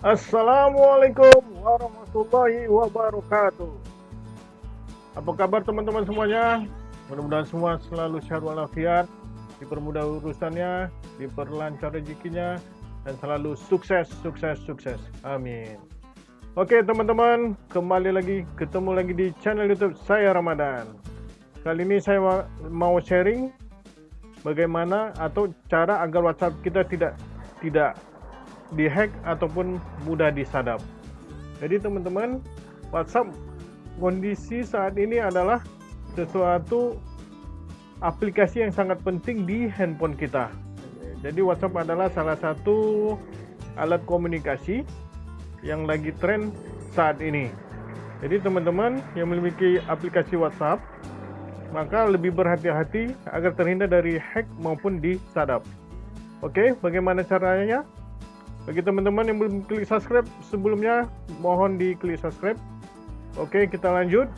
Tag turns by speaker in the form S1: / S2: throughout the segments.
S1: Assalamualaikum warahmatullahi wabarakatuh. Apa kabar teman-teman semuanya? Mudah-mudahan semua selalu sehat walafiat, dipermudah urusannya, diperlancar rezekinya, dan selalu sukses, sukses, sukses. Amin. Oke teman-teman, kembali lagi, ketemu lagi di channel YouTube saya Ramadan. Kali ini saya mau sharing bagaimana atau cara agar WhatsApp kita tidak tidak dihack ataupun mudah disadap. Jadi teman-teman, WhatsApp kondisi saat ini adalah sesuatu aplikasi yang sangat penting di handphone kita. Jadi WhatsApp adalah salah satu alat komunikasi yang lagi tren saat ini. Jadi teman-teman yang memiliki aplikasi WhatsApp maka lebih berhati-hati agar terhindar dari hack maupun disadap. Oke, bagaimana caranya? Bagi teman-teman yang belum klik subscribe sebelumnya, mohon di klik subscribe. Oke, kita lanjut.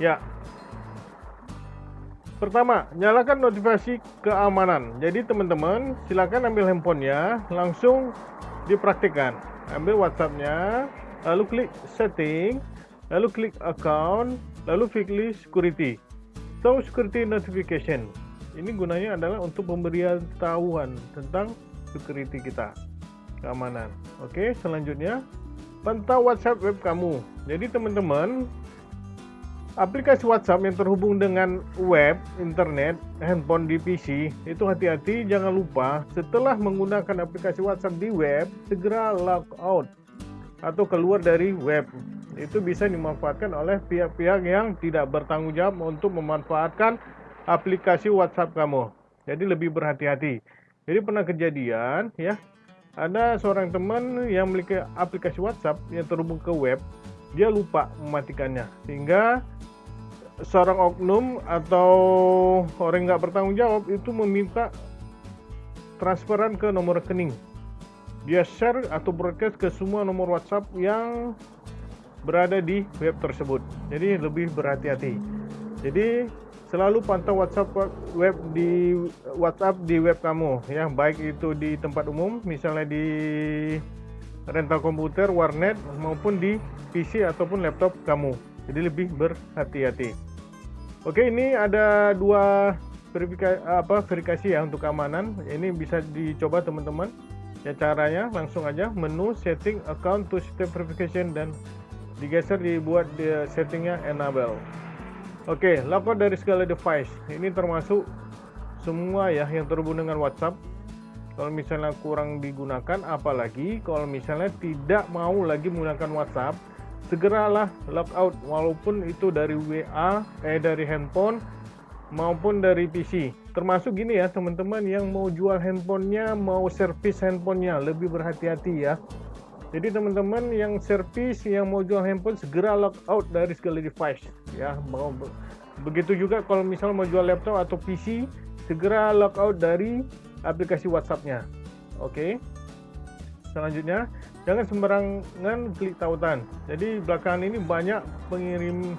S1: Ya. Pertama, nyalakan notifikasi keamanan. Jadi teman-teman, silakan ambil handphonenya, langsung dipraktikkan. Ambil WhatsAppnya, lalu klik setting, lalu klik account, lalu pilih security. So security notification. Ini gunanya adalah untuk pemberian tahuan tentang security kita, keamanan. Oke, selanjutnya pantau WhatsApp web kamu. Jadi teman-teman, aplikasi WhatsApp yang terhubung dengan web, internet, handphone di PC, itu hati-hati jangan lupa setelah menggunakan aplikasi WhatsApp di web, segera log out atau keluar dari web itu bisa dimanfaatkan oleh pihak-pihak yang tidak bertanggung jawab untuk memanfaatkan aplikasi WhatsApp kamu. Jadi lebih berhati-hati. Jadi pernah kejadian ya, ada seorang teman yang memiliki aplikasi WhatsApp yang terhubung ke web, dia lupa mematikannya sehingga seorang oknum atau orang nggak bertanggung jawab itu meminta transferan ke nomor rekening. Dia share atau broadcast ke semua nomor WhatsApp yang berada di web tersebut. Jadi lebih berhati-hati. Jadi selalu pantau WhatsApp web di WhatsApp di web kamu ya, baik itu di tempat umum misalnya di rental komputer, warnet maupun di PC ataupun laptop kamu. Jadi lebih berhati-hati. Oke, ini ada dua verifikasi apa verifikasi ya untuk keamanan. Ini bisa dicoba teman-teman. Ya caranya langsung aja menu setting account to step verification dan digeser dibuat di settingnya enable oke okay, dari segala device. Ini termasuk semua ya yang terhubung dengan WhatsApp. Kalau misalnya kurang digunakan apalagi kalau misalnya tidak mau lagi menggunakan WhatsApp segeralah logout walaupun itu dari WA eh dari handphone maupun dari PC termasuk gini ya teman-teman yang mau jual handphonenya mau servis handphonenya lebih berhati-hati ya jadi teman-teman yang servis yang mau jual handphone segera log out dari segala device ya. Mau begitu juga kalau misalnya mau jual laptop atau PC segera log out dari aplikasi WhatsApp-nya. Oke. Selanjutnya, jangan sembarangan klik tautan. Jadi belakangan ini banyak pengirim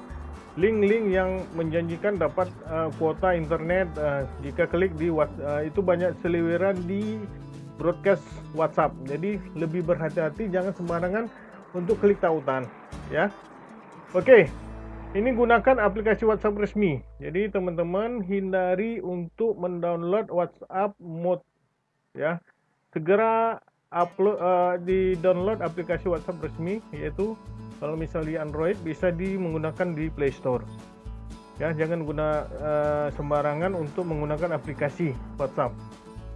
S1: link-link yang menjanjikan dapat uh, kuota internet uh, jika klik di uh, itu banyak seliweran di broadcast WhatsApp. Jadi lebih berhati-hati jangan sembarangan untuk klik tautan ya. Oke. Ini gunakan aplikasi WhatsApp resmi. Jadi teman-teman hindari untuk mendownload WhatsApp mode ya. Segera upload uh, di download aplikasi WhatsApp resmi yaitu kalau misalnya di Android bisa di menggunakan di Play Store. Ya, jangan guna uh, sembarangan untuk menggunakan aplikasi WhatsApp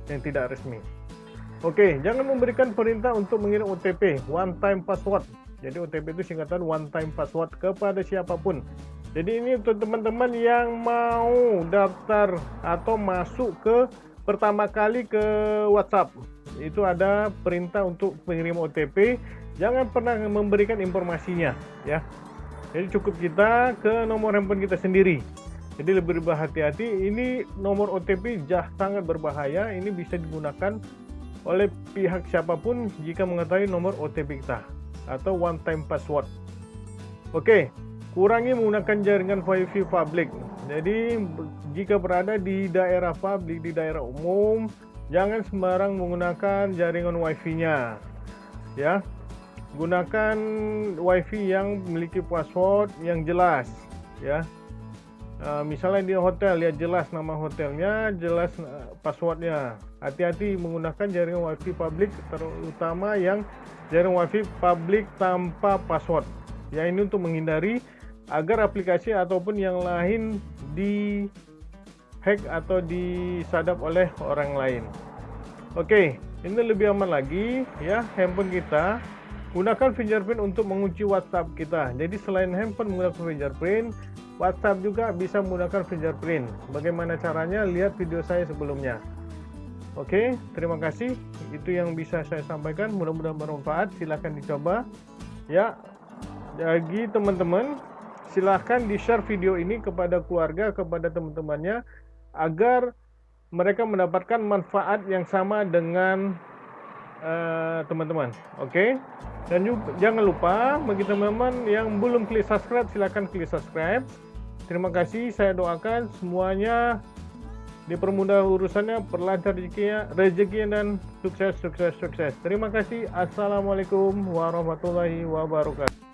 S1: yang tidak resmi. Oke, jangan memberikan perintah untuk mengirim OTP, one time password. Jadi OTP itu singkatan one time password kepada siapa pun. Jadi ini untuk teman-teman yang mau daftar atau masuk ke pertama kali ke WhatsApp. Itu ada perintah untuk mengirim OTP, jangan pernah memberikan informasinya ya. Jadi cukup kita ke nomor handphone kita sendiri. Jadi lebih berhati-hati. Ini nomor OTP jah sangat berbahaya. Ini bisa digunakan oleh pihak siapa pun jika mengetahui nomor OTP kita atau one time password. Oke, kurangi menggunakan jaringan wifi publik. Jadi jika berada di daerah publik, di daerah umum, jangan sembarang menggunakan jaringan wifi-nya. ya gunakan wifi yang memiliki password yang jelas ya uh, misalnya di hotel ya jelas nama hotelnya jelas uh, passwordnya. Hati-hati menggunakan jaringan wifi publik terutama yang jaringan wifi publik tanpa password. Ya ini untuk menghindari agar aplikasi ataupun yang lain di hack atau disadap oleh orang lain. Oke ini lebih aman lagi ya handphone kita Gunakan fingerprint untuk mengunci WhatsApp kita. Jadi selain handphone menggunakan fingerprint, WhatsApp juga bisa menggunakan fingerprint. Bagaimana caranya? Lihat video saya sebelumnya. Oke, terima kasih. Itu yang bisa saya sampaikan. Mudah-mudahan bermanfaat. Silahkan dicoba. Ya, bagi teman-teman, silahkan di-share video ini kepada keluarga, kepada teman-temannya, agar mereka mendapatkan manfaat yang sama dengan teman-teman. Uh, Oke. Okay? Dan juga, jangan lupa bagi teman-teman yang belum klik subscribe silahkan klik subscribe. Terima kasih. Saya doakan semuanya dipermudah urusannya, perlancar rezekinya, rezekinya dan sukses sukses sukses. Terima kasih. Assalamualaikum warahmatullahi wabarakatuh.